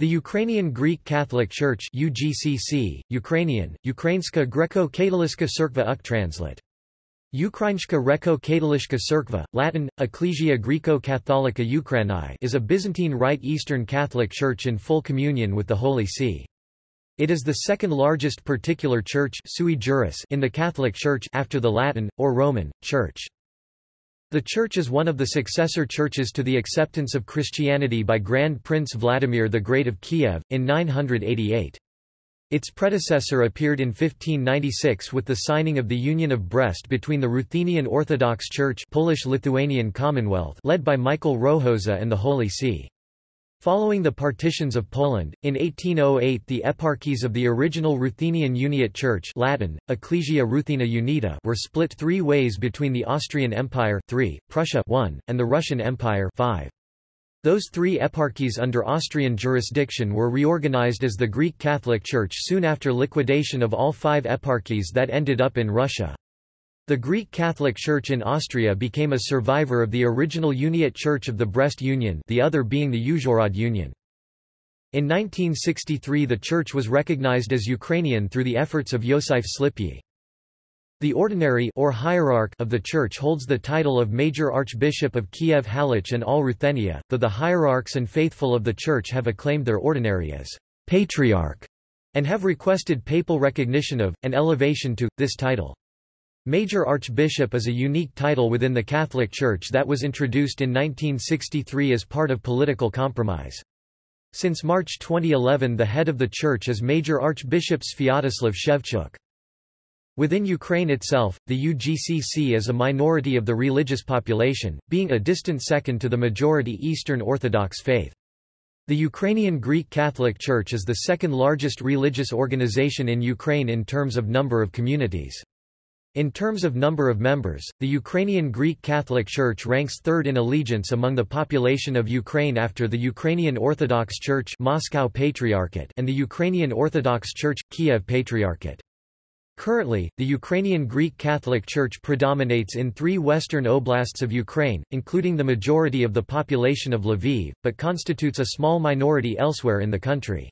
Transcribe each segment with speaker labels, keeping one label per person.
Speaker 1: The Ukrainian Greek Catholic Church UGCC, Ukrainian, Ukrainska Greco-Katolicka Cerkva UK translate. Ukrainska Reko-Katolishka Cerkva, Latin, Ecclesia Greco-Catholica Ukraini is a Byzantine Rite Eastern Catholic Church in full communion with the Holy See. It is the second largest particular church sui juris in the Catholic Church after the Latin, or Roman, Church. The church is one of the successor churches to the acceptance of Christianity by Grand Prince Vladimir the Great of Kiev, in 988. Its predecessor appeared in 1596 with the signing of the Union of Brest between the Ruthenian Orthodox Church Polish-Lithuanian Commonwealth led by Michael Rohoza and the Holy See. Following the partitions of Poland, in 1808 the eparchies of the original Ruthenian Uniate Church Latin, Ecclesia Ruthena Unita were split three ways between the Austrian Empire 3, Prussia 1, and the Russian Empire 5. Those three eparchies under Austrian jurisdiction were reorganized as the Greek Catholic Church soon after liquidation of all five eparchies that ended up in Russia. The Greek Catholic Church in Austria became a survivor of the original Uniate Church of the Brest Union the other being the Uzhhorod Union. In 1963 the church was recognized as Ukrainian through the efforts of Yosif Slipyi. The ordinary or hierarch of the church holds the title of Major Archbishop of Kiev Halych and all Ruthenia, though the hierarchs and faithful of the church have acclaimed their ordinary as patriarch and have requested papal recognition of, and elevation to, this title. Major Archbishop is a unique title within the Catholic Church that was introduced in 1963 as part of political compromise. Since March 2011 the head of the church is Major Archbishop Sviatoslav Shevchuk. Within Ukraine itself, the UGCC is a minority of the religious population, being a distant second to the majority Eastern Orthodox faith. The Ukrainian Greek Catholic Church is the second largest religious organization in Ukraine in terms of number of communities. In terms of number of members, the Ukrainian Greek Catholic Church ranks third in allegiance among the population of Ukraine after the Ukrainian Orthodox Church Moscow Patriarchate and the Ukrainian Orthodox Church, Kiev Patriarchate. Currently, the Ukrainian Greek Catholic Church predominates in three western oblasts of Ukraine, including the majority of the population of Lviv, but constitutes a small minority elsewhere in the country.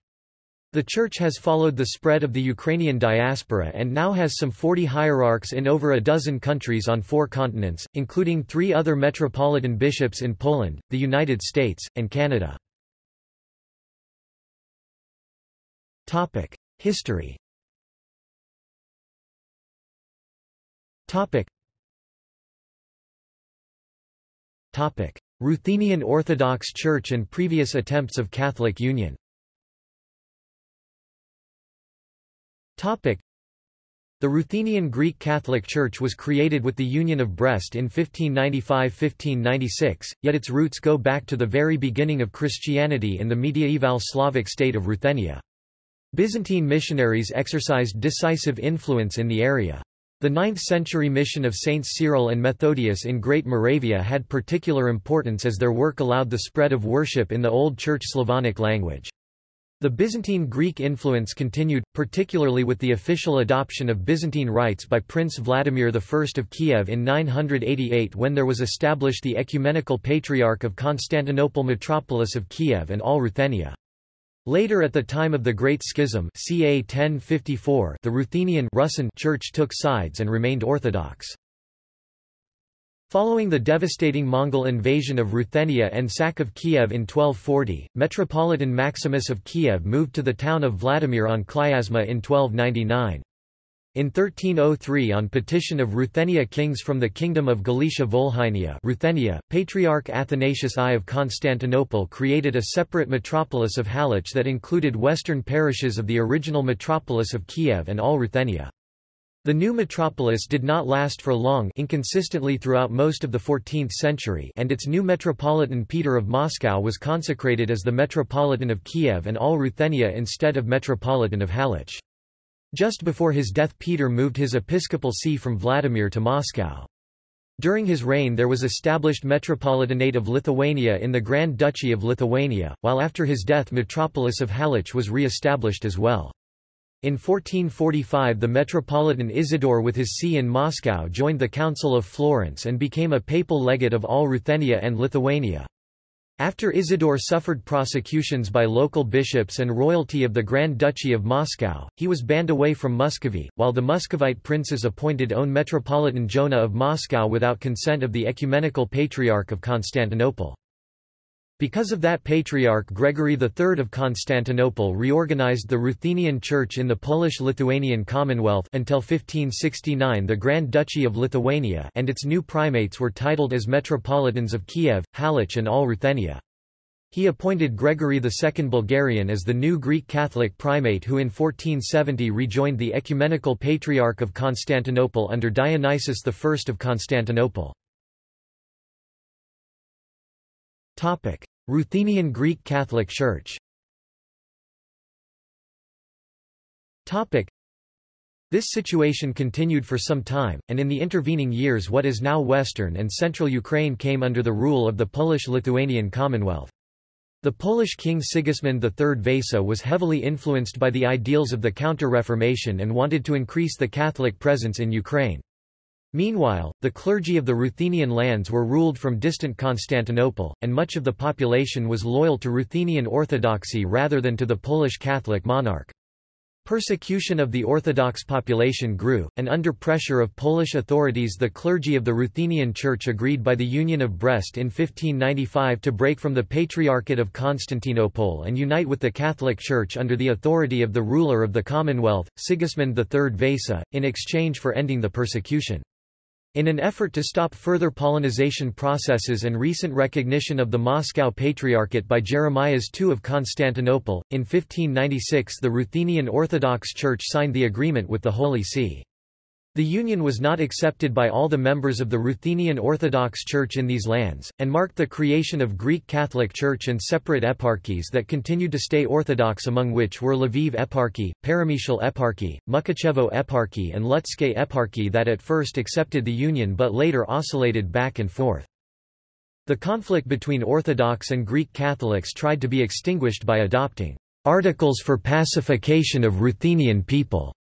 Speaker 1: The Church has followed the spread of the Ukrainian diaspora and now has some 40 hierarchs in over a dozen countries on four continents, including three other metropolitan bishops in Poland, the United States, and Canada. History Ruthenian Orthodox Church and previous attempts of Catholic Union The Ruthenian Greek Catholic Church was created with the Union of Brest in 1595–1596, yet its roots go back to the very beginning of Christianity in the mediaeval Slavic state of Ruthenia. Byzantine missionaries exercised decisive influence in the area. The 9th-century mission of Saints Cyril and Methodius in Great Moravia had particular importance as their work allowed the spread of worship in the Old Church Slavonic language. The Byzantine Greek influence continued, particularly with the official adoption of Byzantine rites by Prince Vladimir I of Kiev in 988 when there was established the Ecumenical Patriarch of Constantinople Metropolis of Kiev and all Ruthenia. Later at the time of the Great Schism ca 1054 the Ruthenian Russian Church took sides and remained Orthodox. Following the devastating Mongol invasion of Ruthenia and sack of Kiev in 1240, Metropolitan Maximus of Kiev moved to the town of Vladimir on Klyazma in 1299. In 1303 on petition of Ruthenia kings from the kingdom of Galicia Volhynia Ruthenia, Patriarch Athanasius I of Constantinople created a separate metropolis of Halych that included western parishes of the original metropolis of Kiev and all Ruthenia. The new metropolis did not last for long inconsistently throughout most of the 14th century and its new metropolitan Peter of Moscow was consecrated as the Metropolitan of Kiev and all Ruthenia instead of Metropolitan of Halych. Just before his death Peter moved his episcopal see from Vladimir to Moscow. During his reign there was established Metropolitanate of Lithuania in the Grand Duchy of Lithuania, while after his death Metropolis of Halych was re-established as well. In 1445 the Metropolitan Isidore with his see in Moscow joined the Council of Florence and became a papal legate of all Ruthenia and Lithuania. After Isidore suffered prosecutions by local bishops and royalty of the Grand Duchy of Moscow, he was banned away from Muscovy, while the Muscovite princes appointed own Metropolitan Jonah of Moscow without consent of the Ecumenical Patriarch of Constantinople. Because of that patriarch Gregory III of Constantinople reorganized the Ruthenian Church in the Polish-Lithuanian Commonwealth until 1569 the Grand Duchy of Lithuania and its new primates were titled as Metropolitans of Kiev, Halych and all Ruthenia. He appointed Gregory II Bulgarian as the new Greek Catholic primate who in 1470 rejoined the Ecumenical Patriarch of Constantinople under Dionysius I of Constantinople. Ruthenian Greek Catholic Church Topic. This situation continued for some time, and in the intervening years what is now western and central Ukraine came under the rule of the Polish-Lithuanian Commonwealth. The Polish king Sigismund III Vasa was heavily influenced by the ideals of the Counter-Reformation and wanted to increase the Catholic presence in Ukraine. Meanwhile, the clergy of the Ruthenian lands were ruled from distant Constantinople, and much of the population was loyal to Ruthenian Orthodoxy rather than to the Polish Catholic monarch. Persecution of the Orthodox population grew, and under pressure of Polish authorities the clergy of the Ruthenian Church agreed by the Union of Brest in 1595 to break from the Patriarchate of Constantinople and unite with the Catholic Church under the authority of the ruler of the Commonwealth, Sigismund III Vasa, in exchange for ending the persecution. In an effort to stop further Polonization processes and recent recognition of the Moscow Patriarchate by Jeremias II of Constantinople, in 1596 the Ruthenian Orthodox Church signed the agreement with the Holy See. The union was not accepted by all the members of the Ruthenian Orthodox Church in these lands, and marked the creation of Greek Catholic Church and separate eparchies that continued to stay Orthodox among which were Lviv Eparchy, Peremyshal Eparchy, Mukachevo Eparchy and Lutsk Eparchy that at first accepted the union but later oscillated back and forth. The conflict between Orthodox and Greek Catholics tried to be extinguished by adopting Articles for Pacification of Ruthenian People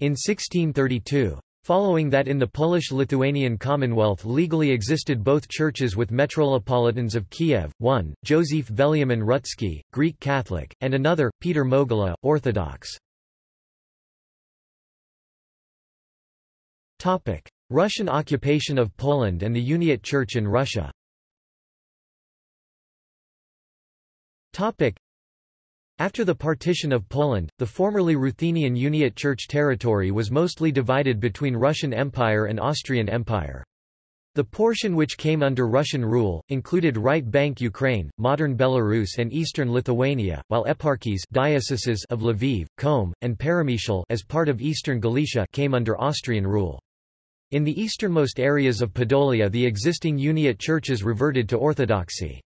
Speaker 1: in 1632. Following that in the Polish-Lithuanian Commonwealth legally existed both churches with Metropolitans of Kiev, one, Joseph Veliamin Rutsky, Greek Catholic, and another, Peter Mohyla, Orthodox. Russian occupation of Poland and the Uniate Church in Russia after the partition of Poland, the formerly Ruthenian Uniate Church territory was mostly divided between Russian Empire and Austrian Empire. The portion which came under Russian rule, included right bank Ukraine, modern Belarus and eastern Lithuania, while eparchies dioceses of Lviv, Kholm, and Peremyshal as part of eastern Galicia came under Austrian rule. In the easternmost areas of Podolia the existing Uniate churches reverted to Orthodoxy.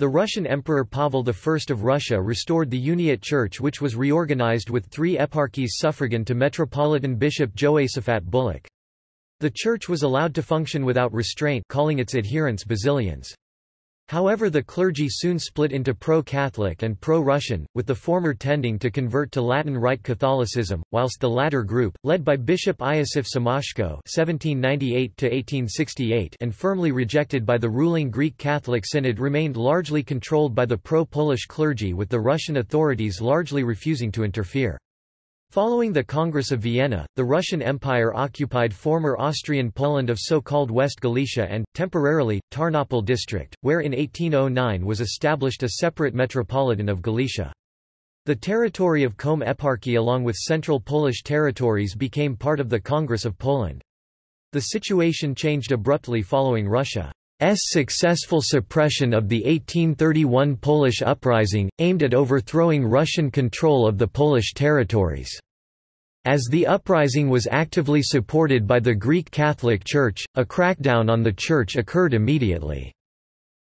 Speaker 1: The Russian Emperor Pavel I of Russia restored the Uniate Church which was reorganized with three eparchies suffragan to Metropolitan Bishop Joasaphat Bulak. The church was allowed to function without restraint calling its adherents Basilians. However the clergy soon split into pro-Catholic and pro-Russian, with the former tending to convert to Latin Rite Catholicism, whilst the latter group, led by Bishop Iosif Siemaszko and firmly rejected by the ruling Greek Catholic Synod remained largely controlled by the pro-Polish clergy with the Russian authorities largely refusing to interfere. Following the Congress of Vienna, the Russian Empire occupied former Austrian Poland of so-called West Galicia and, temporarily, Tarnopol district, where in 1809 was established a separate metropolitan of Galicia. The territory of Kholm Eparchy along with central Polish territories became part of the Congress of Poland. The situation changed abruptly following Russia's successful suppression of the 1831 Polish uprising, aimed at overthrowing Russian control of the Polish territories. As the uprising was actively supported by the Greek Catholic Church, a crackdown on the Church occurred immediately.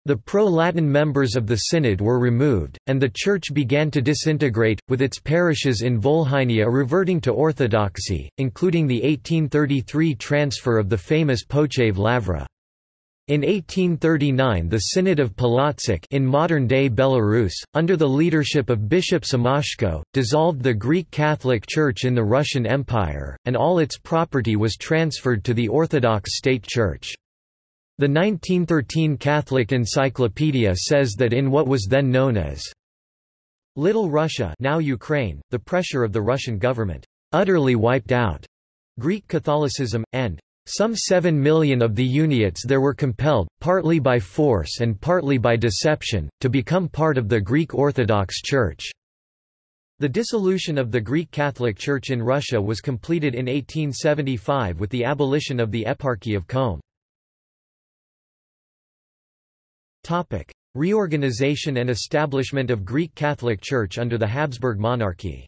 Speaker 1: The pro-Latin members of the Synod were removed, and the Church began to disintegrate, with its parishes in Volhynia reverting to Orthodoxy, including the 1833 transfer of the famous Pochev Lavra. In 1839 the Synod of Polotsk in modern-day Belarus, under the leadership of Bishop Siemaszko, dissolved the Greek Catholic Church in the Russian Empire, and all its property was transferred to the Orthodox State Church. The 1913 Catholic Encyclopedia says that in what was then known as Little Russia now Ukraine, the pressure of the Russian government utterly wiped out Greek Catholicism, and some seven million of the Uniates there were compelled, partly by force and partly by deception, to become part of the Greek Orthodox Church. The dissolution of the Greek Catholic Church in Russia was completed in 1875 with the abolition of the Eparchy of Chelm. Reorganization and establishment of Greek Catholic Church under the Habsburg monarchy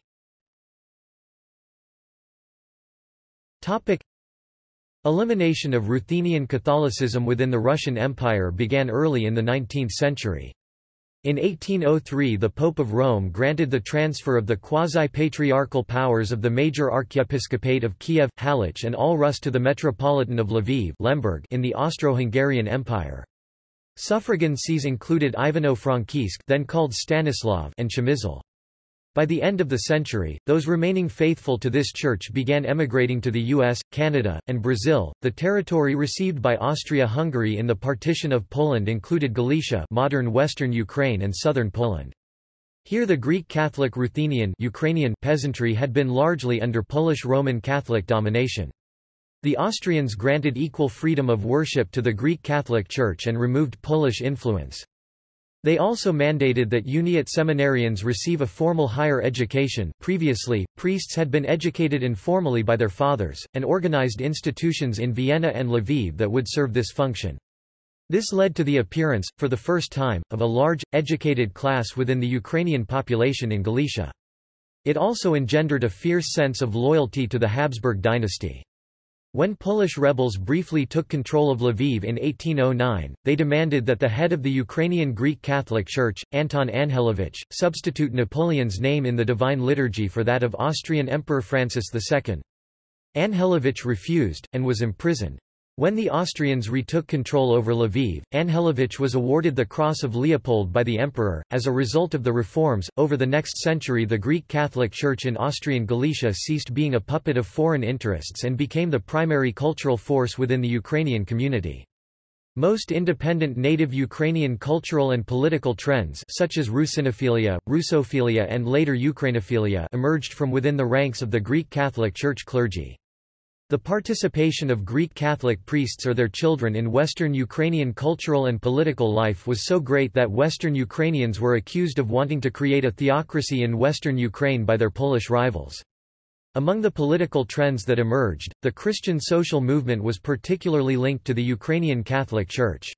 Speaker 1: Elimination of Ruthenian Catholicism within the Russian Empire began early in the 19th century. In 1803 the Pope of Rome granted the transfer of the quasi-patriarchal powers of the major archiepiscopate of Kiev, Halych and all Rus to the Metropolitan of Lviv Lemberg in the Austro-Hungarian Empire. Suffragan sees included Ivano-Frankivsk then called Stanislav and Przemysl. By the end of the century, those remaining faithful to this church began emigrating to the US, Canada, and Brazil. The territory received by Austria-Hungary in the partition of Poland included Galicia, modern western Ukraine and southern Poland. Here the Greek Catholic Ruthenian Ukrainian peasantry had been largely under Polish Roman Catholic domination. The Austrians granted equal freedom of worship to the Greek Catholic Church and removed Polish influence. They also mandated that Uniate seminarians receive a formal higher education previously, priests had been educated informally by their fathers, and organized institutions in Vienna and Lviv that would serve this function. This led to the appearance, for the first time, of a large, educated class within the Ukrainian population in Galicia. It also engendered a fierce sense of loyalty to the Habsburg dynasty. When Polish rebels briefly took control of Lviv in 1809, they demanded that the head of the Ukrainian Greek Catholic Church, Anton Anhelovich, substitute Napoleon's name in the Divine Liturgy for that of Austrian Emperor Francis II. Anhelovich refused, and was imprisoned. When the Austrians retook control over Lviv, Anhelovich was awarded the Cross of Leopold by the emperor. As a result of the reforms, over the next century the Greek Catholic Church in Austrian Galicia ceased being a puppet of foreign interests and became the primary cultural force within the Ukrainian community. Most independent native Ukrainian cultural and political trends such as Russinophilia, Russophilia and later Ukrainophilia emerged from within the ranks of the Greek Catholic Church clergy. The participation of Greek Catholic priests or their children in Western Ukrainian cultural and political life was so great that Western Ukrainians were accused of wanting to create a theocracy in Western Ukraine by their Polish rivals. Among the political trends that emerged, the Christian social movement was particularly linked to the Ukrainian Catholic Church.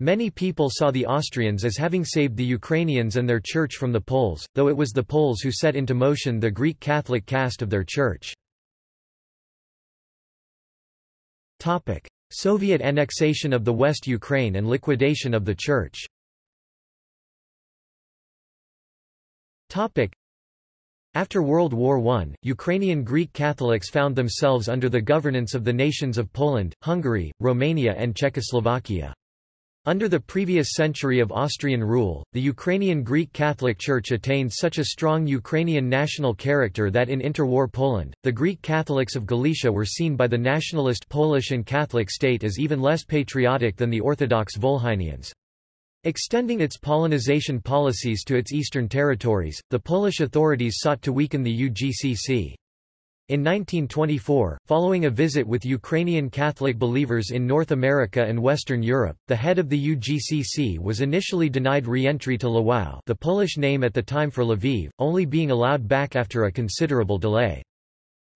Speaker 1: Many people saw the Austrians as having saved the Ukrainians and their church from the Poles, though it was the Poles who set into motion the Greek Catholic caste of their church. Topic. Soviet annexation of the West Ukraine and liquidation of the Church Topic. After World War I, Ukrainian Greek Catholics found themselves under the governance of the nations of Poland, Hungary, Romania and Czechoslovakia. Under the previous century of Austrian rule, the Ukrainian Greek Catholic Church attained such a strong Ukrainian national character that in interwar Poland, the Greek Catholics of Galicia were seen by the nationalist Polish and Catholic state as even less patriotic than the Orthodox Volhynians. Extending its Polonization policies to its eastern territories, the Polish authorities sought to weaken the UGCC. In 1924, following a visit with Ukrainian Catholic believers in North America and Western Europe, the head of the UGCC was initially denied re-entry to Lwów the Polish name at the time for Lviv, only being allowed back after a considerable delay.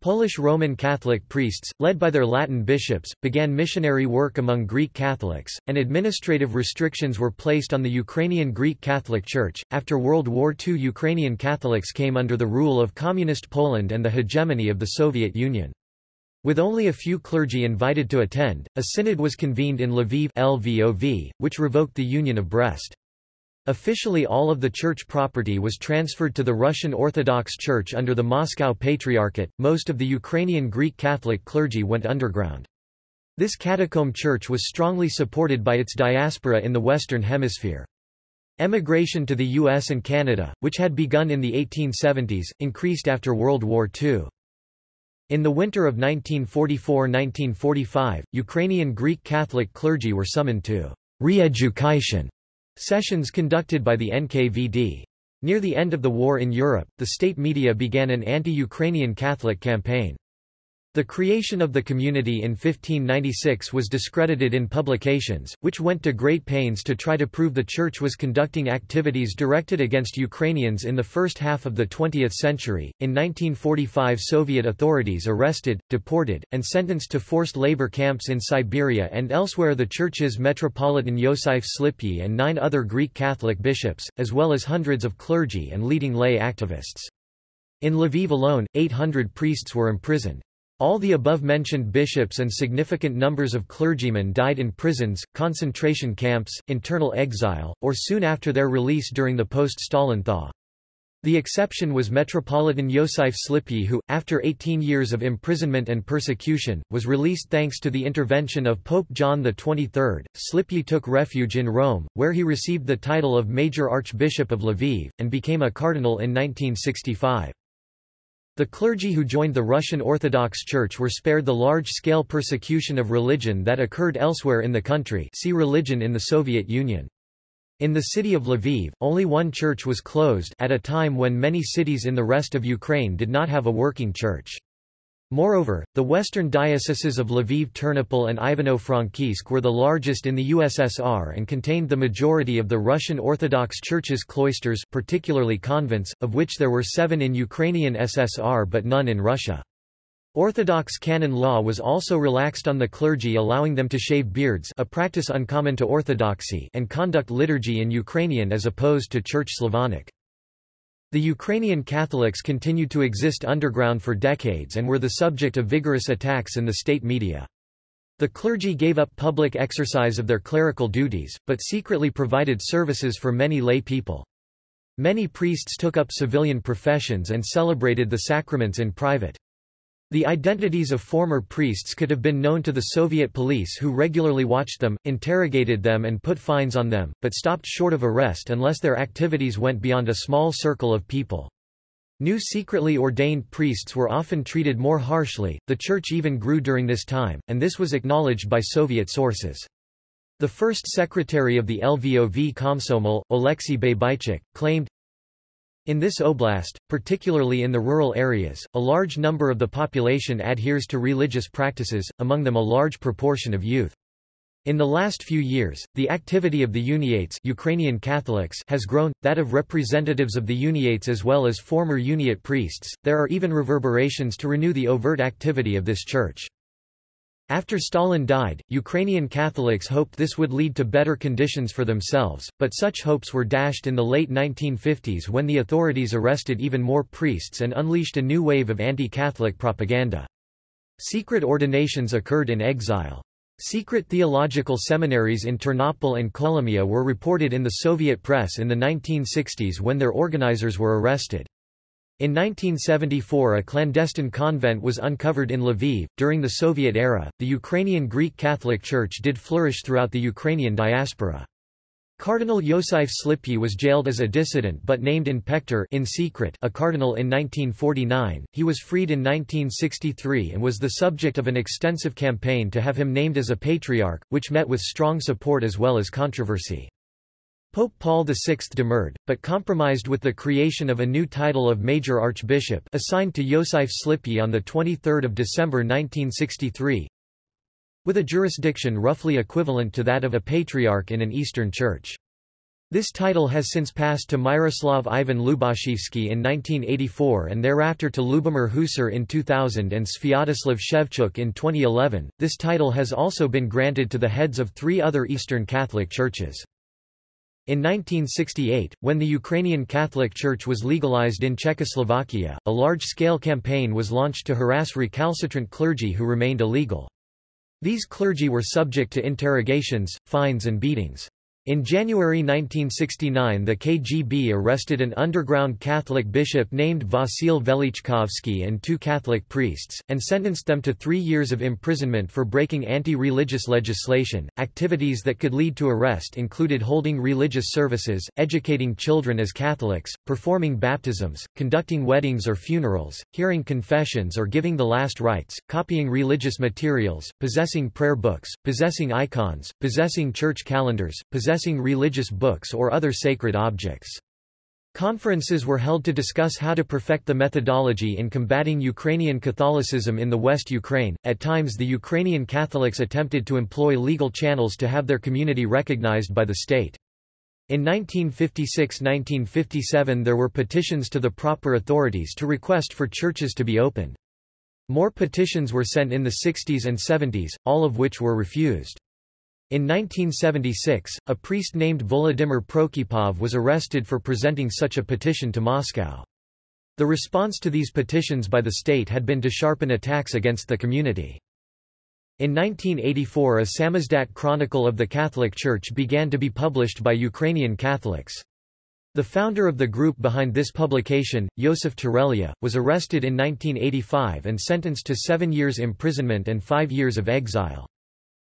Speaker 1: Polish Roman Catholic priests, led by their Latin bishops, began missionary work among Greek Catholics, and administrative restrictions were placed on the Ukrainian Greek Catholic Church. After World War II, Ukrainian Catholics came under the rule of Communist Poland and the hegemony of the Soviet Union. With only a few clergy invited to attend, a synod was convened in Lviv LVOV, which revoked the Union of Brest. Officially all of the church property was transferred to the Russian Orthodox Church under the Moscow Patriarchate. Most of the Ukrainian Greek Catholic clergy went underground. This catacomb church was strongly supported by its diaspora in the Western Hemisphere. Emigration to the US and Canada, which had begun in the 1870s, increased after World War II. In the winter of 1944–1945, Ukrainian Greek Catholic clergy were summoned to re-education sessions conducted by the NKVD. Near the end of the war in Europe, the state media began an anti-Ukrainian Catholic campaign. The creation of the community in 1596 was discredited in publications, which went to great pains to try to prove the Church was conducting activities directed against Ukrainians in the first half of the 20th century. In 1945, Soviet authorities arrested, deported, and sentenced to forced labor camps in Siberia and elsewhere the Church's Metropolitan Yosif Slipy and nine other Greek Catholic bishops, as well as hundreds of clergy and leading lay activists. In Lviv alone, 800 priests were imprisoned. All the above-mentioned bishops and significant numbers of clergymen died in prisons, concentration camps, internal exile, or soon after their release during the post-Stalin thaw. The exception was Metropolitan Yosif Slipy who, after 18 years of imprisonment and persecution, was released thanks to the intervention of Pope John XXIII. Slipy took refuge in Rome, where he received the title of Major Archbishop of Lviv, and became a cardinal in 1965. The clergy who joined the Russian Orthodox Church were spared the large-scale persecution of religion that occurred elsewhere in the country see religion in the Soviet Union. In the city of Lviv, only one church was closed at a time when many cities in the rest of Ukraine did not have a working church. Moreover, the western dioceses of Lviv Ternopil and Ivano-Frankivsk were the largest in the USSR and contained the majority of the Russian Orthodox Church's cloisters particularly convents, of which there were seven in Ukrainian SSR but none in Russia. Orthodox canon law was also relaxed on the clergy allowing them to shave beards a practice uncommon to Orthodoxy and conduct liturgy in Ukrainian as opposed to Church Slavonic. The Ukrainian Catholics continued to exist underground for decades and were the subject of vigorous attacks in the state media. The clergy gave up public exercise of their clerical duties, but secretly provided services for many lay people. Many priests took up civilian professions and celebrated the sacraments in private. The identities of former priests could have been known to the Soviet police who regularly watched them, interrogated them and put fines on them, but stopped short of arrest unless their activities went beyond a small circle of people. New secretly ordained priests were often treated more harshly, the church even grew during this time, and this was acknowledged by Soviet sources. The first secretary of the Lvov Komsomol, Alexei Babychuk, claimed, in this oblast, particularly in the rural areas, a large number of the population adheres to religious practices, among them a large proportion of youth. In the last few years, the activity of the Uniates Ukrainian Catholics has grown, that of representatives of the Uniates as well as former Uniate priests. There are even reverberations to renew the overt activity of this church. After Stalin died, Ukrainian Catholics hoped this would lead to better conditions for themselves, but such hopes were dashed in the late 1950s when the authorities arrested even more priests and unleashed a new wave of anti-Catholic propaganda. Secret ordinations occurred in exile. Secret theological seminaries in Ternopil and Kolomia were reported in the Soviet press in the 1960s when their organizers were arrested. In 1974 a clandestine convent was uncovered in Lviv. During the Soviet era, the Ukrainian Greek Catholic Church did flourish throughout the Ukrainian diaspora. Cardinal Yosif Slipy was jailed as a dissident but named in pectore in secret a cardinal in 1949. He was freed in 1963 and was the subject of an extensive campaign to have him named as a patriarch, which met with strong support as well as controversy. Pope Paul VI demurred, but compromised with the creation of a new title of Major Archbishop assigned to Yosif Slipy on 23 December 1963, with a jurisdiction roughly equivalent to that of a patriarch in an Eastern Church. This title has since passed to Myroslav Ivan Lubachivsky in 1984 and thereafter to Lubomir Husar in 2000 and Sviatoslav Shevchuk in 2011. This title has also been granted to the heads of three other Eastern Catholic churches. In 1968, when the Ukrainian Catholic Church was legalized in Czechoslovakia, a large-scale campaign was launched to harass recalcitrant clergy who remained illegal. These clergy were subject to interrogations, fines and beatings. In January 1969 the KGB arrested an underground Catholic bishop named Vasil Velichkovsky and two Catholic priests, and sentenced them to three years of imprisonment for breaking anti-religious legislation. Activities that could lead to arrest included holding religious services, educating children as Catholics, performing baptisms, conducting weddings or funerals, hearing confessions or giving the last rites, copying religious materials, possessing prayer books, possessing icons, possessing church calendars, possessing possessing religious books or other sacred objects. Conferences were held to discuss how to perfect the methodology in combating Ukrainian Catholicism in the West Ukraine. At times, the Ukrainian Catholics attempted to employ legal channels to have their community recognized by the state. In 1956–1957 there were petitions to the proper authorities to request for churches to be opened. More petitions were sent in the 60s and 70s, all of which were refused. In 1976, a priest named Volodymyr Prokypov was arrested for presenting such a petition to Moscow. The response to these petitions by the state had been to sharpen attacks against the community. In 1984 a Samizdat Chronicle of the Catholic Church began to be published by Ukrainian Catholics. The founder of the group behind this publication, Yosef Terelia, was arrested in 1985 and sentenced to seven years imprisonment and five years of exile.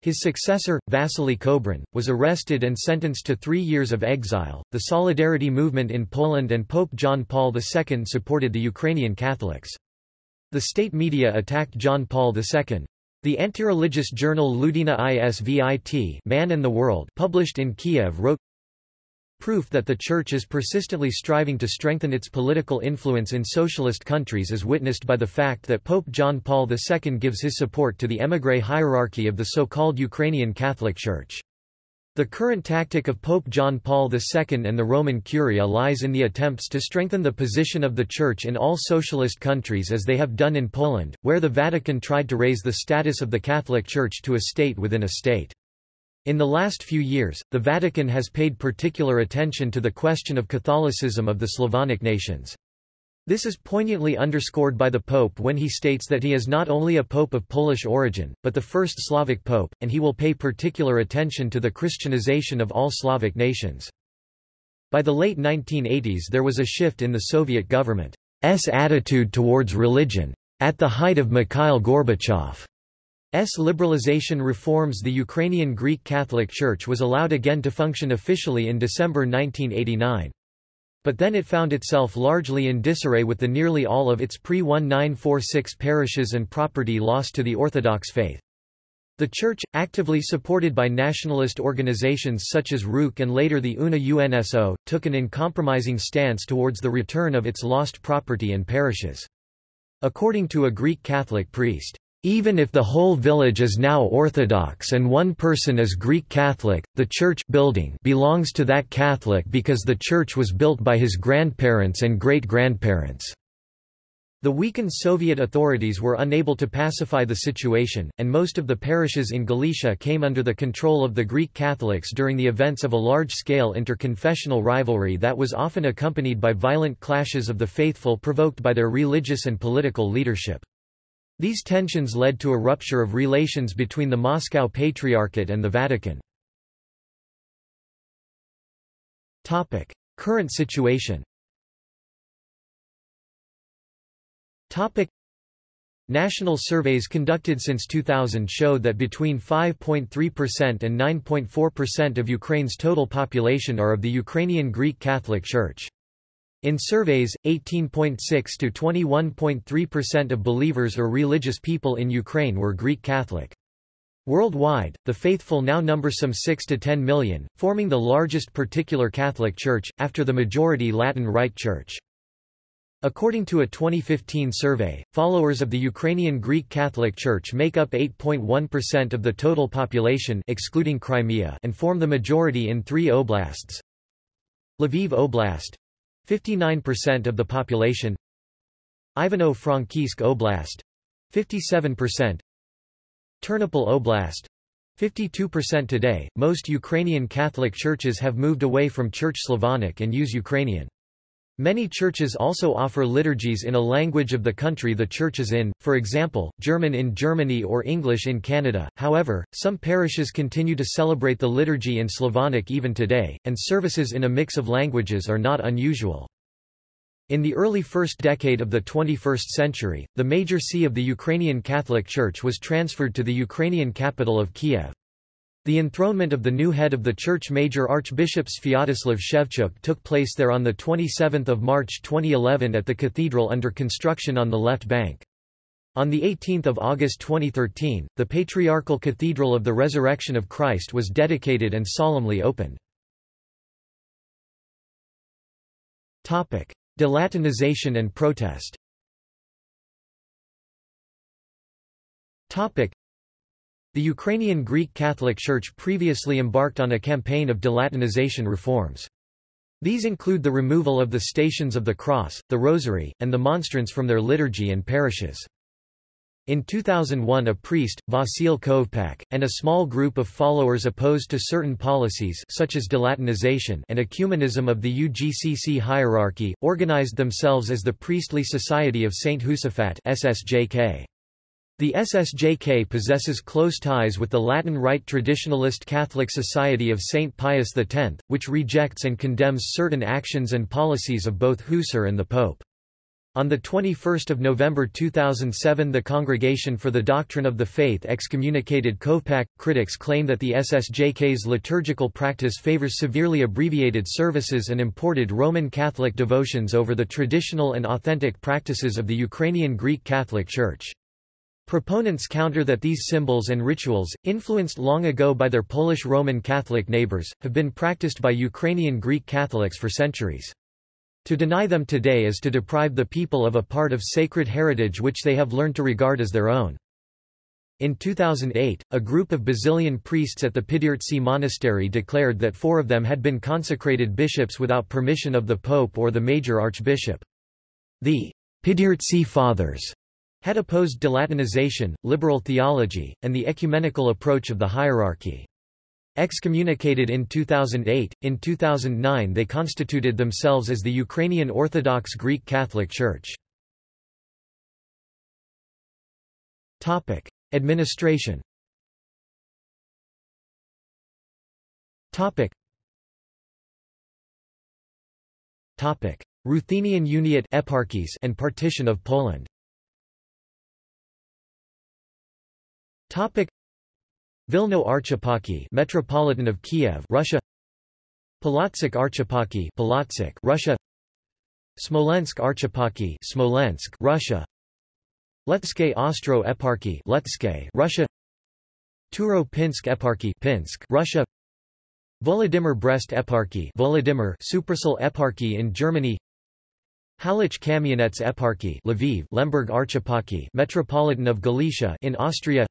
Speaker 1: His successor, Vasily Kobrin, was arrested and sentenced to three years of exile. The Solidarity movement in Poland and Pope John Paul II supported the Ukrainian Catholics. The state media attacked John Paul II. The anti-religious journal Ludina Isvit Man and the World published in Kiev wrote, Proof that the Church is persistently striving to strengthen its political influence in socialist countries is witnessed by the fact that Pope John Paul II gives his support to the émigré hierarchy of the so-called Ukrainian Catholic Church. The current tactic of Pope John Paul II and the Roman Curia lies in the attempts to strengthen the position of the Church in all socialist countries as they have done in Poland, where the Vatican tried to raise the status of the Catholic Church to a state within a state. In the last few years, the Vatican has paid particular attention to the question of Catholicism of the Slavonic nations. This is poignantly underscored by the Pope when he states that he is not only a Pope of Polish origin, but the first Slavic Pope, and he will pay particular attention to the Christianization of all Slavic nations. By the late 1980s there was a shift in the Soviet government's attitude towards religion. At the height of Mikhail Gorbachev. Liberalization reforms the Ukrainian Greek Catholic Church was allowed again to function officially in December 1989. But then it found itself largely in disarray with the nearly all of its pre-1946 parishes and property lost to the Orthodox faith. The Church, actively supported by nationalist organizations such as Rukh and later the UNA UNSO, took an uncompromising stance towards the return of its lost property and parishes. According to a Greek Catholic priest, even if the whole village is now Orthodox and one person is Greek Catholic, the church building belongs to that Catholic because the church was built by his grandparents and great-grandparents. The weakened Soviet authorities were unable to pacify the situation, and most of the parishes in Galicia came under the control of the Greek Catholics during the events of a large-scale interconfessional rivalry that was often accompanied by violent clashes of the faithful provoked by their religious and political leadership. These tensions led to a rupture of relations between the Moscow Patriarchate and the Vatican. Topic: Current situation. Topic: National surveys conducted since 2000 show that between 5.3% and 9.4% of Ukraine's total population are of the Ukrainian Greek Catholic Church. In surveys, 18.6 to 21.3% of believers or religious people in Ukraine were Greek Catholic. Worldwide, the faithful now number some 6 to 10 million, forming the largest particular Catholic Church, after the majority Latin Rite Church. According to a 2015 survey, followers of the Ukrainian Greek Catholic Church make up 8.1% of the total population excluding Crimea and form the majority in three oblasts. Lviv Oblast 59% of the population Ivano-Frankivsk Oblast 57% Ternopil Oblast 52% today. Most Ukrainian Catholic churches have moved away from Church Slavonic and use Ukrainian. Many churches also offer liturgies in a language of the country the church is in, for example, German in Germany or English in Canada. However, some parishes continue to celebrate the liturgy in Slavonic even today, and services in a mix of languages are not unusual. In the early first decade of the 21st century, the major see of the Ukrainian Catholic Church was transferred to the Ukrainian capital of Kiev. The enthronement of the new head of the church Major Archbishop Sviatoslav Shevchuk took place there on 27 March 2011 at the cathedral under construction on the left bank. On 18 August 2013, the Patriarchal Cathedral of the Resurrection of Christ was dedicated and solemnly opened. Delatinization and protest the Ukrainian Greek Catholic Church previously embarked on a campaign of delatinization reforms. These include the removal of the Stations of the Cross, the Rosary, and the Monstrance from their liturgy and parishes. In 2001 a priest, Vasil Kovpak, and a small group of followers opposed to certain policies such as delatinization and ecumenism of the UGCC hierarchy, organized themselves as the Priestly Society of St. Josaphat SSJK. The SSJK possesses close ties with the Latin Rite traditionalist Catholic Society of St. Pius X, which rejects and condemns certain actions and policies of both Husar and the Pope. On 21 November 2007 the Congregation for the Doctrine of the Faith excommunicated Kovpak. Critics claim that the SSJK's liturgical practice favors severely abbreviated services and imported Roman Catholic devotions over the traditional and authentic practices of the Ukrainian Greek Catholic Church. Proponents counter that these symbols and rituals, influenced long ago by their Polish Roman Catholic neighbors, have been practiced by Ukrainian Greek Catholics for centuries. To deny them today is to deprive the people of a part of sacred heritage which they have learned to regard as their own. In 2008, a group of Basilian priests at the Pidhirtsi monastery declared that four of them had been consecrated bishops without permission of the pope or the major archbishop. The Pidhirtsi Fathers had opposed delatinization, liberal theology, and the ecumenical approach of the hierarchy. Excommunicated in 2008, in 2009 they constituted themselves as the Ukrainian Orthodox Greek Catholic Church. Administration Ruthenian Uniate eparchies and partition of Poland Topic. Vilno Archieparchy Metropolitan of Kiev Russia. Polotsk Archieparchy Polotsk Russia. Smolensk Archieparchy Smolensk Russia. Letske Ostro Letske Russia. Turo-Pinsk Eparchy Pinsk Russia. Volodymyr Brest Eparchy Volodymyr Suprasul Eparchy in Germany. Halych Kamianets Eparchy Lviv Lemberg Archieparchy Metropolitan of Galicia in Austria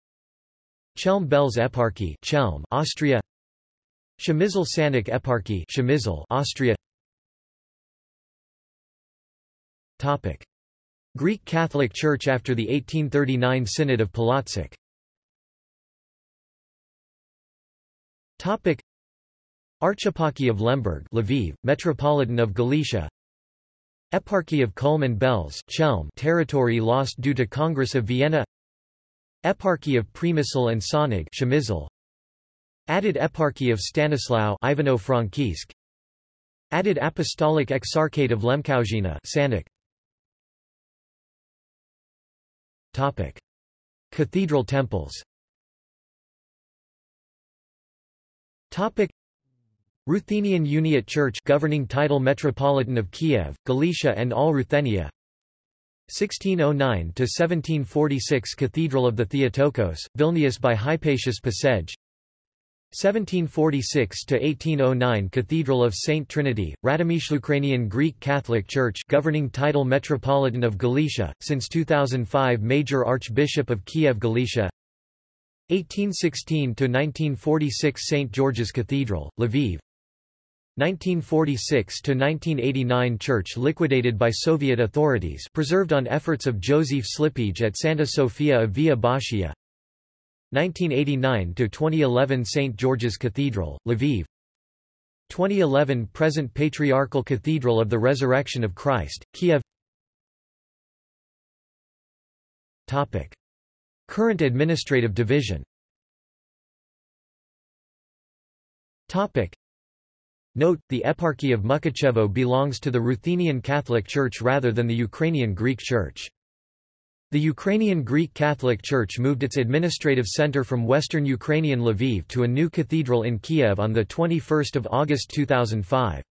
Speaker 1: Chelm Belz Eparchy Chelm, Austria. Przemysl Sanik Eparchy Przemysl, Austria. Topic. Greek Catholic Church after the 1839 Synod of Polotsk Topic. Archeparchy of Lemberg Lviv, Metropolitan of Galicia. Eparchy of Culm and Belz Chelm territory lost due to Congress of Vienna Eparchy of Przemysl and Sonig Przemysl. Added Eparchy of Stanislaw Ivano-Frankivsk Added Apostolic Exarchate of Lemkowzina Sanik. Topic. Cathedral temples Topic. Ruthenian Uniate Church governing title Metropolitan of Kiev, Galicia and all Ruthenia 1609–1746 Cathedral of the Theotokos, Vilnius by Hypatius Pasej 1746–1809 Cathedral of Saint Trinity, Radomish Ukrainian Greek Catholic Church governing title Metropolitan of Galicia, since 2005 Major Archbishop of Kiev Galicia 1816–1946 St. George's Cathedral, Lviv 1946–1989 Church liquidated by Soviet authorities preserved on efforts of Joseph Slipij at Santa Sofia of Via Boccea 1989–2011 St. George's Cathedral, Lviv 2011 Present Patriarchal Cathedral of the Resurrection of Christ, Kiev Topic. Current administrative division Topic. Note, the Eparchy of Mukachevo belongs to the Ruthenian Catholic Church rather than the Ukrainian Greek Church. The Ukrainian Greek Catholic Church moved its administrative center from western Ukrainian Lviv to a new cathedral in Kiev on 21 August 2005.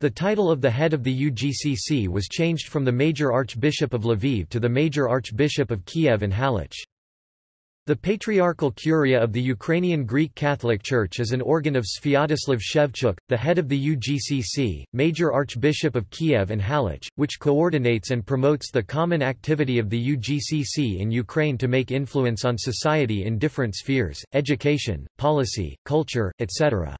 Speaker 1: The title of the head of the UGCC was changed from the Major Archbishop of Lviv to the Major Archbishop of Kiev and Halych. The Patriarchal Curia of the Ukrainian Greek Catholic Church is an organ of Sviatoslav Shevchuk, the head of the UGCC, Major Archbishop of Kiev and Halych, which coordinates and promotes the common activity of the UGCC in Ukraine to make influence on society in different spheres, education, policy, culture, etc.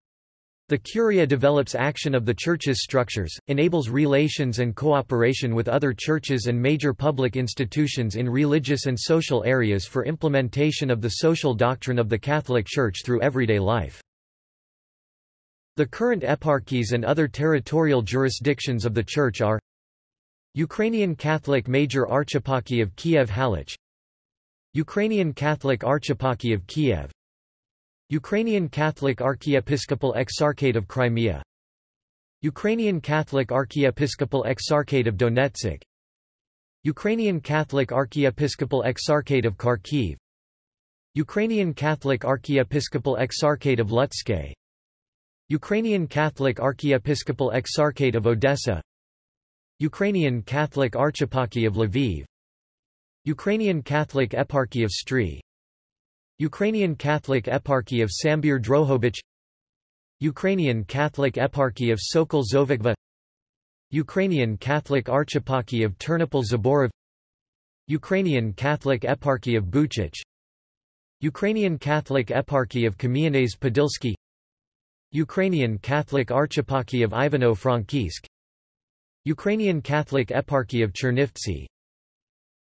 Speaker 1: The Curia develops action of the Church's structures, enables relations and cooperation with other churches and major public institutions in religious and social areas for implementation of the social doctrine of the Catholic Church through everyday life. The current eparchies and other territorial jurisdictions of the Church are Ukrainian Catholic Major Archeparchy of Kiev Halych Ukrainian Catholic Archeparchy of Kiev Ukrainian Catholic Archiepiscopal Exarchate of Crimea. Ukrainian Catholic Archiepiscopal Exarchate of Donetsk. Ukrainian Catholic Archiepiscopal Exarchate of Kharkiv. Ukrainian Catholic Archiepiscopal Exarchate of Lutsk Ukrainian Catholic Archiepiscopal Exarchate of Odessa. Ukrainian Catholic Archeparchy of Lviv. Ukrainian Catholic Eparchy of Stry Ukrainian Catholic Eparchy of Sambir Drohobych Ukrainian Catholic Eparchy of Sokol Zhovkva Ukrainian Catholic Archeparchy of Ternopil Zboriv Ukrainian Catholic Eparchy of Buchach Ukrainian Catholic Eparchy of Kamianets Podilsky Ukrainian Catholic Archeparchy of Ivano-Frankivsk Ukrainian Catholic Eparchy of Chernivtsi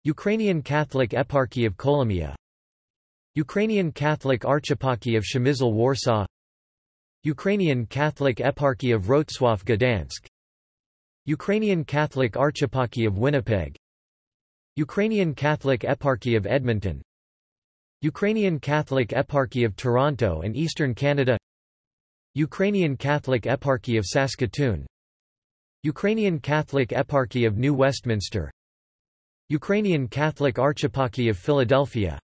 Speaker 1: Ukrainian Catholic Eparchy of Kolomia Ukrainian Catholic Archeparchy of Przemysl Warsaw. Ukrainian Catholic Eparchy of Wrocław Gdansk Ukrainian Catholic Archeparchy of Winnipeg. Ukrainian Catholic Eparchy of Edmonton. Ukrainian Catholic Eparchy of Toronto and Eastern Canada. Ukrainian Catholic Eparchy of Saskatoon. Ukrainian Catholic Eparchy of New Westminster. Ukrainian Catholic Archeparchy of Philadelphia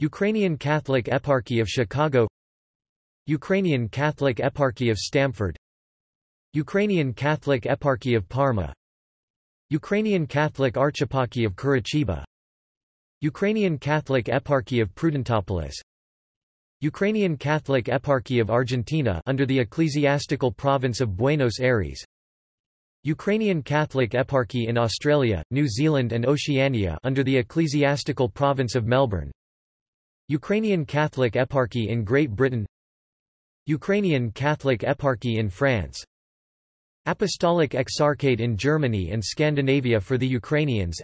Speaker 1: Ukrainian Catholic Eparchy of Chicago. Ukrainian Catholic Eparchy of Stamford. Ukrainian Catholic Eparchy of Parma. Ukrainian Catholic Archeparchy of Curitiba. Ukrainian Catholic Eparchy of Prudentopolis. Ukrainian Catholic Eparchy of Argentina under the ecclesiastical province of Buenos Aires. Ukrainian Catholic Eparchy in Australia, New Zealand and Oceania under the ecclesiastical province of Melbourne Ukrainian Catholic Eparchy in Great Britain. Ukrainian Catholic Eparchy in France. Apostolic Exarchate in Germany and Scandinavia for the Ukrainians.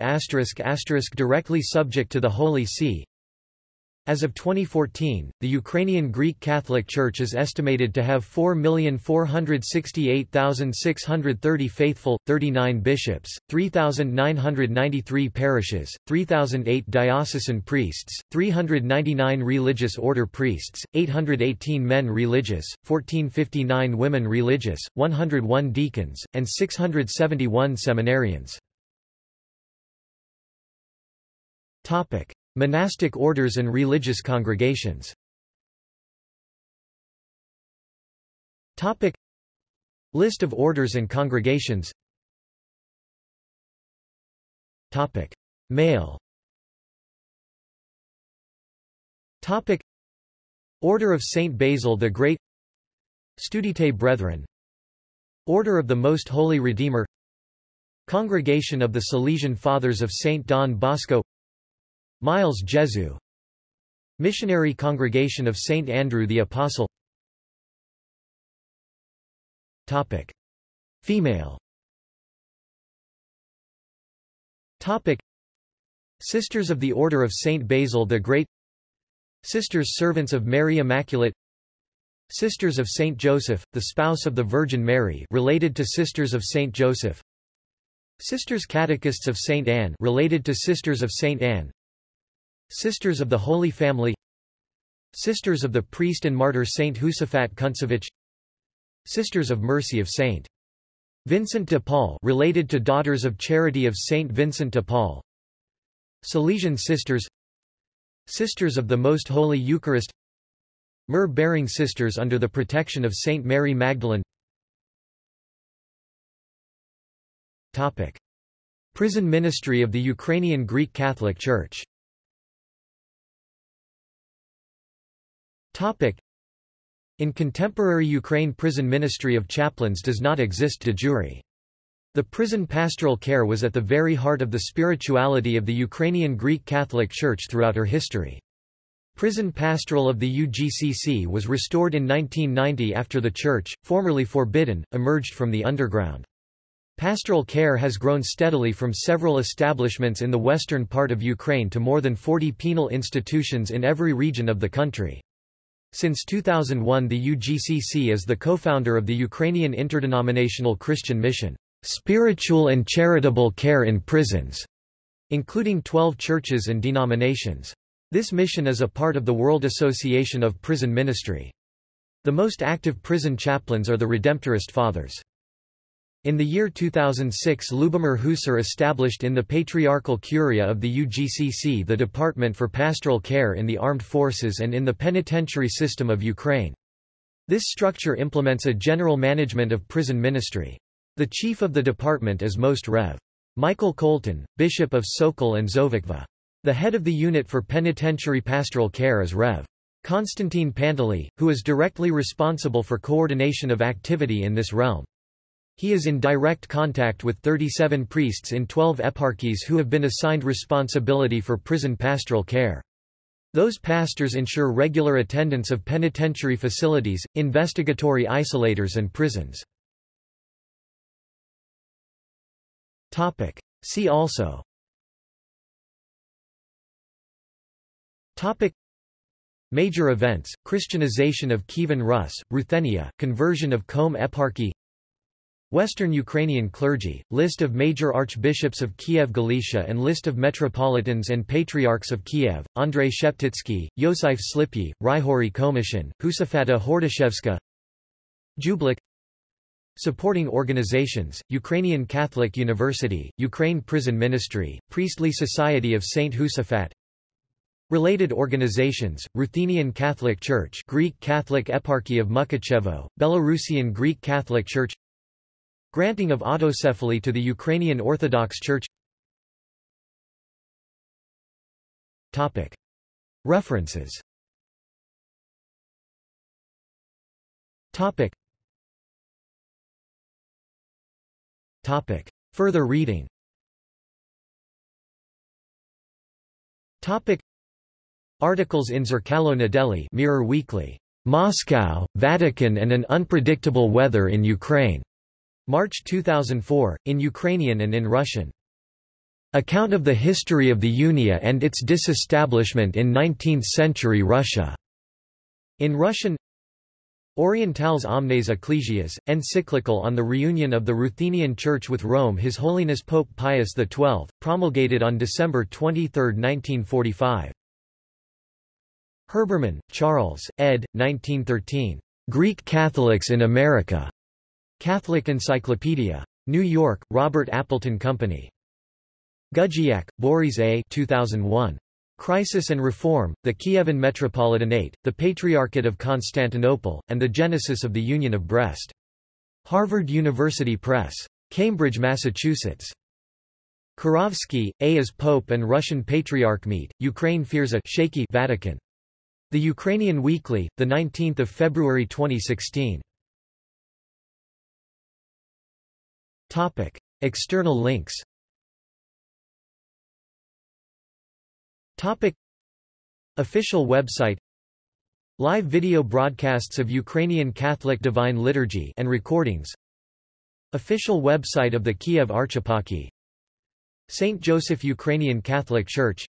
Speaker 1: Directly subject to the Holy See as of 2014, the Ukrainian Greek Catholic Church is estimated to have 4,468,630 faithful, 39 bishops, 3,993 parishes, 3,008 diocesan priests, 399 religious order priests, 818 men religious, 1459 women religious, 101 deacons, and 671 seminarians. Monastic orders and religious congregations. Topic. List of orders and congregations. Topic. Male Topic. Order of Saint Basil the Great. Studite Brethren. Order of the Most Holy Redeemer. Congregation of the Salesian Fathers of Saint Don Bosco Miles Jesu Missionary Congregation of St. Andrew the Apostle Topic. Female Topic. Sisters of the Order of St. Basil the Great Sisters Servants of Mary Immaculate Sisters of Saint Joseph, the spouse of the Virgin Mary related to Sisters of Saint Joseph Sisters Catechists of Saint Anne related to Sisters of Saint Anne Sisters of the Holy Family. Sisters of the priest and martyr Saint Josaphat Kuntsevich. Sisters of Mercy of Saint Vincent de Paul related to Daughters of Charity of Saint Vincent de Paul. Salesian Sisters. Sisters of the Most Holy Eucharist. Myrrh-bearing sisters under the protection of Saint Mary Magdalene. Topic. Prison ministry of the Ukrainian Greek Catholic Church Topic. In contemporary Ukraine prison ministry of chaplains does not exist de jure. The prison pastoral care was at the very heart of the spirituality of the Ukrainian Greek Catholic Church throughout her history. Prison pastoral of the UGCC was restored in 1990 after the church, formerly forbidden, emerged from the underground. Pastoral care has grown steadily from several establishments in the western part of Ukraine to more than 40 penal institutions in every region of the country. Since 2001 the UGCC is the co-founder of the Ukrainian Interdenominational Christian Mission, Spiritual and Charitable Care in Prisons, including 12 churches and denominations. This mission is a part of the World Association of Prison Ministry. The most active prison chaplains are the Redemptorist Fathers. In the year 2006 Lubomir Husar established in the Patriarchal Curia of the UGCC the Department for Pastoral Care in the Armed Forces and in the penitentiary system of Ukraine. This structure implements a general management of prison ministry. The chief of the department is Most Rev. Michael Koltun, Bishop of Sokol and Zhovkva. The head of the unit for penitentiary pastoral care is Rev. Konstantin Pantely, who is directly responsible for coordination of activity in this realm. He is in direct contact with 37 priests in 12 eparchies who have been assigned responsibility for prison pastoral care. Those pastors ensure regular attendance of penitentiary facilities, investigatory isolators and prisons. Topic. See also Topic Major events, Christianization of Kievan Rus, Ruthenia, conversion of Chelm Eparchy Western Ukrainian clergy, list of major archbishops of Kiev-Galicia and list of metropolitans and patriarchs of Kiev, Andrei Sheptytsky, Yosif Slipy, Ryhori Khomyshyn, Josaphata Hordashevska Jublik Supporting organizations, Ukrainian Catholic University, Ukraine Prison Ministry, Priestly Society of St. Josaphat Related organizations, Ruthenian Catholic Church Greek Catholic Eparchy of Mukachevo, Belarusian Greek Catholic Church Granting of autocephaly to the Ukrainian Orthodox Church Topic. References Topic. Topic. Further reading Topic. Articles in Zerkalo Nedeli Mirror Weekly. Moscow, Vatican and an unpredictable weather in Ukraine. March 2004, in Ukrainian and in Russian. Account of the history of the Unia and its disestablishment in 19th-century Russia. In Russian Orientales Omnes Ecclesias, encyclical on the reunion of the Ruthenian Church with Rome His Holiness Pope Pius XII, promulgated on December 23, 1945. Herbermann, Charles, ed. 1913. Greek Catholics in America. Catholic Encyclopedia. New York, Robert Appleton Company. Gudziak, Boris A. 2001. Crisis and Reform, the Kievan Metropolitanate, the Patriarchate of Constantinople, and the Genesis of the Union of Brest. Harvard University Press. Cambridge, Massachusetts. Kurovsky, A. As Pope and Russian Patriarch meet, Ukraine fears a shaky Vatican. The Ukrainian Weekly, 19 February 2016. Topic. External links Topic. Official website Live video broadcasts of Ukrainian Catholic Divine Liturgy and recordings Official website of the Kiev Archeparchy St. Joseph Ukrainian Catholic Church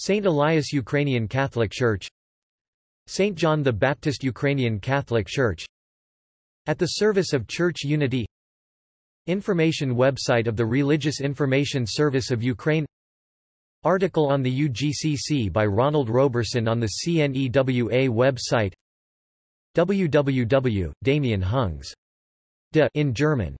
Speaker 1: St. Elias Ukrainian Catholic Church St. John the Baptist Ukrainian Catholic Church At the Service of Church Unity Information website of the Religious Information Service of Ukraine Article on the UGCC by Ronald Roberson on the CNEWA website www. Damien Hungs. De in German